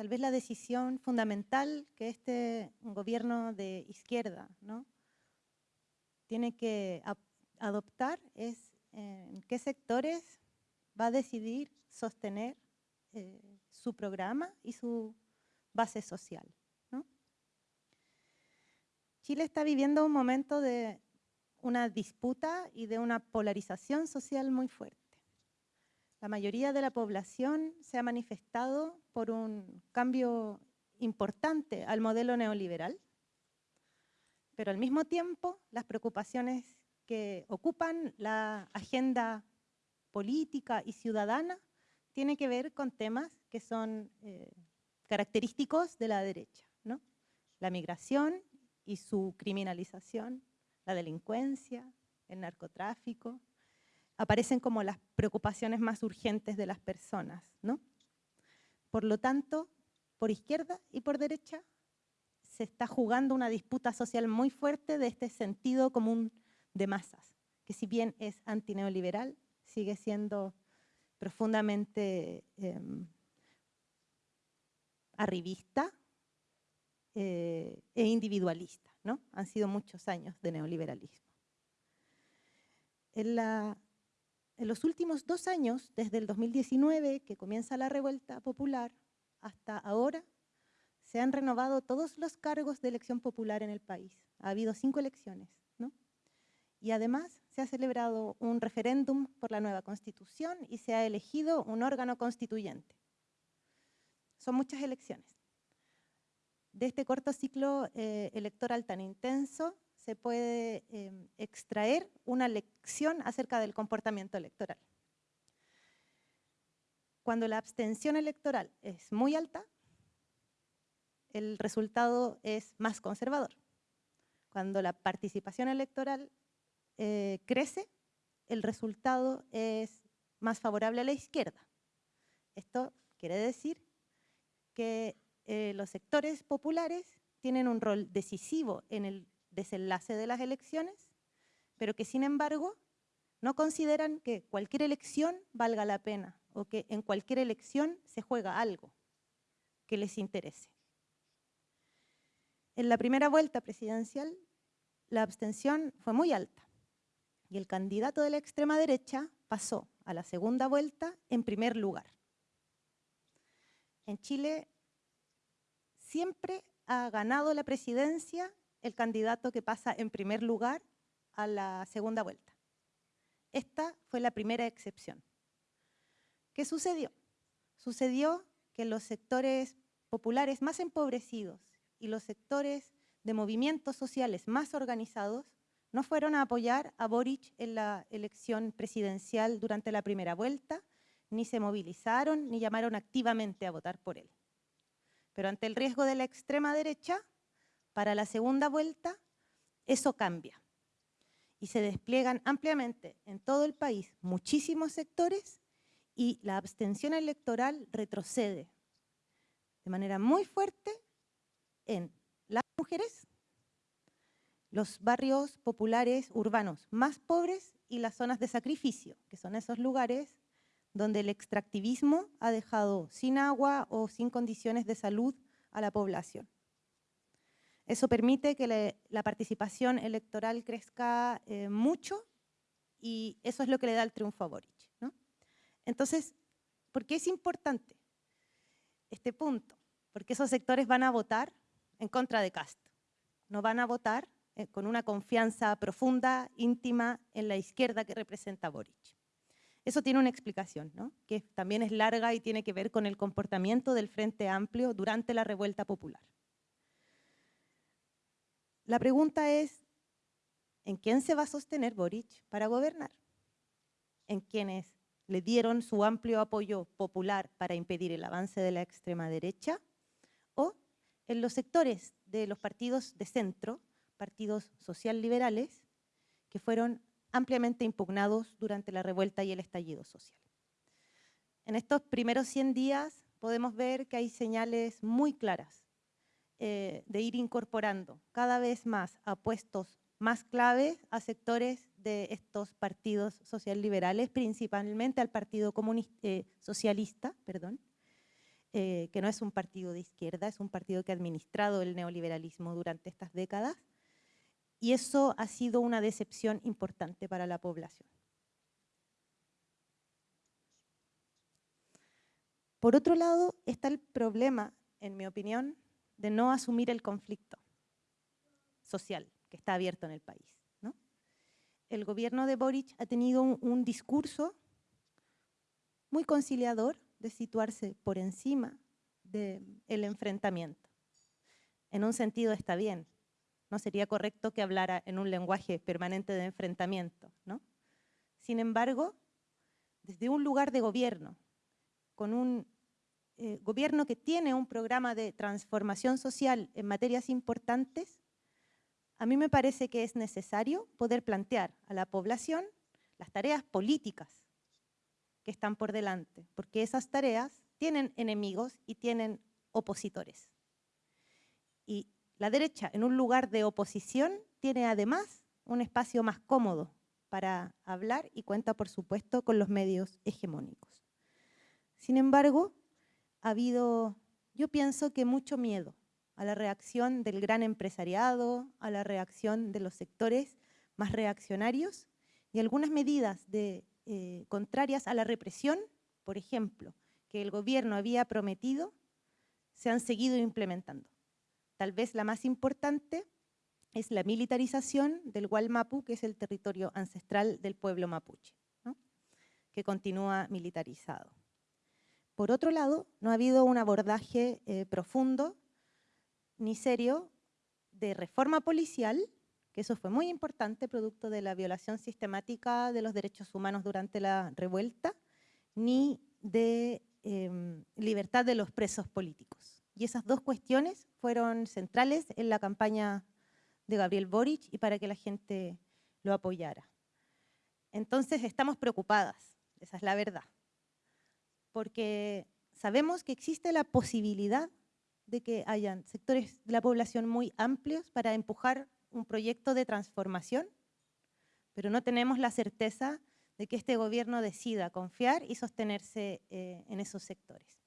tal vez la decisión fundamental que este gobierno de izquierda tiene que adoptar es eh, en qué sectores va a decidir sostener eh, su programa y su base social. Chile está viviendo un momento de una disputa y de una polarización social muy fuerte. La mayoría de la población se ha manifestado por un cambio importante al modelo neoliberal, pero al mismo tiempo las preocupaciones que ocupan la agenda política y ciudadana tienen que ver con temas que son eh, característicos de la derecha. ¿no? La migración y su criminalización, la delincuencia, el narcotráfico, aparecen como las preocupaciones más urgentes de las personas. ¿no? Por lo tanto, por izquierda y por derecha se está jugando una disputa social muy fuerte de este sentido común de masas, que si bien es antineoliberal, sigue siendo profundamente em, arribista eh, e individualista. ¿no? Han sido muchos años de neoliberalismo. En, en los últimos dos años, desde el 2019, que comienza la revuelta popular, hasta ahora, se han renovado todos los cargos de elección popular en el país. Ha habido cinco elecciones, ¿no? Y además se ha celebrado un referéndum por la nueva constitución y se ha elegido un órgano constituyente. Son muchas elecciones. De este corto ciclo eh, electoral tan intenso se puede em, extraer una lección acerca del comportamiento electoral. Cuando la abstención electoral es muy alta, el resultado es más conservador. Cuando la participación electoral eh, crece, el resultado es más favorable a la izquierda. Esto quiere decir que eh, los sectores populares tienen un rol decisivo en el desenlace de las elecciones, pero que sin embargo no consideran que cualquier elección valga la pena o que en cualquier elección se juega algo que les interese. En la primera vuelta presidencial, la abstención fue muy alta y el candidato de la extrema derecha pasó a la segunda vuelta en primer lugar. En Chile siempre ha ganado la presidencia el candidato que pasa en primer lugar a la segunda vuelta. Esta fue la primera excepción. ¿Qué sucedió? Sucedió que los sectores populares más empobrecidos y los sectores de movimientos sociales más organizados no fueron a apoyar a Boric en la elección presidencial durante la primera vuelta, ni se movilizaron, ni llamaron activamente a votar por él. Pero ante el riesgo de la extrema derecha, para la segunda vuelta, eso cambia. Y se despliegan ampliamente en todo el país muchísimos sectores y la abstención electoral retrocede de manera muy fuerte en las mujeres, los barrios populares urbanos más pobres y las zonas de sacrificio, que son esos lugares donde el extractivismo ha dejado sin agua o sin condiciones de salud a la población. Eso permite que la participación electoral crezca eh, mucho y eso es lo que le da el triunfo a Boric. Entonces, ¿por qué es importante este punto? Porque esos sectores van a votar en contra de Castro. No van a votar eh, con una confianza profunda, íntima en la izquierda que representa Boric. Eso tiene una explicación, ¿no? que también es larga y tiene que ver con el comportamiento del Frente Amplio durante la revuelta popular. La pregunta es, ¿en quién se va a sostener Boric para gobernar? ¿En quienes le dieron su amplio apoyo popular para impedir el avance de la extrema derecha? ¿O en los sectores de los partidos de centro partidos social liberales que fueron ampliamente impugnados durante la revuelta y el estallido social. En estos primeros 100 días podemos ver que hay señales muy claras eh, de ir incorporando cada vez más a puestos más claves a sectores de estos partidos social liberales, principalmente al Partido Comunista, eh, Socialista, perdón, eh, que no es un partido de izquierda, es un partido que ha administrado el neoliberalismo durante estas décadas, y eso ha sido una decepción importante para la población. Por otro lado, está el problema, en mi opinión, de no asumir el conflicto social que está abierto en el país. El gobierno de Boric ha tenido un, discurso muy conciliador de situarse por encima del enfrentamiento. En un sentido está bien, no sería correcto que hablara en un lenguaje permanente de enfrentamiento. ¿no? Sin embargo, desde un lugar de gobierno, con un eh, gobierno que tiene un programa de transformación social en materias importantes, a mí me parece que es necesario poder plantear a la población las tareas políticas que están por delante, porque esas tareas tienen enemigos y tienen opositores. Y la derecha, en un lugar de oposición, tiene además un espacio más cómodo para hablar y cuenta, por supuesto, con los medios hegemónicos. Sin embargo, ha habido, yo pienso que mucho miedo a la reacción del gran empresariado, a la reacción de los sectores más reaccionarios y algunas medidas eh, contrarias a la represión, por ejemplo, que el gobierno había prometido, se han seguido implementando. Tal vez la más importante es la militarización del Gualmapu, que es el territorio ancestral del pueblo mapuche, que continúa militarizado. Por otro lado, no ha habido un abordaje eh, profundo ni serio de reforma policial, que eso fue muy importante, producto de la violación sistemática de los derechos humanos durante la revuelta, ni de em, libertad de los presos políticos. Y esas dos cuestiones fueron centrales en la campaña de Gabriel Boric y para que la gente lo apoyara. Entonces estamos preocupadas, esa es la verdad porque sabemos que existe la posibilidad de que hayan sectores de la población muy amplios para empujar un proyecto de transformación, pero no tenemos la certeza de que este gobierno decida confiar y sostenerse eh, en esos sectores.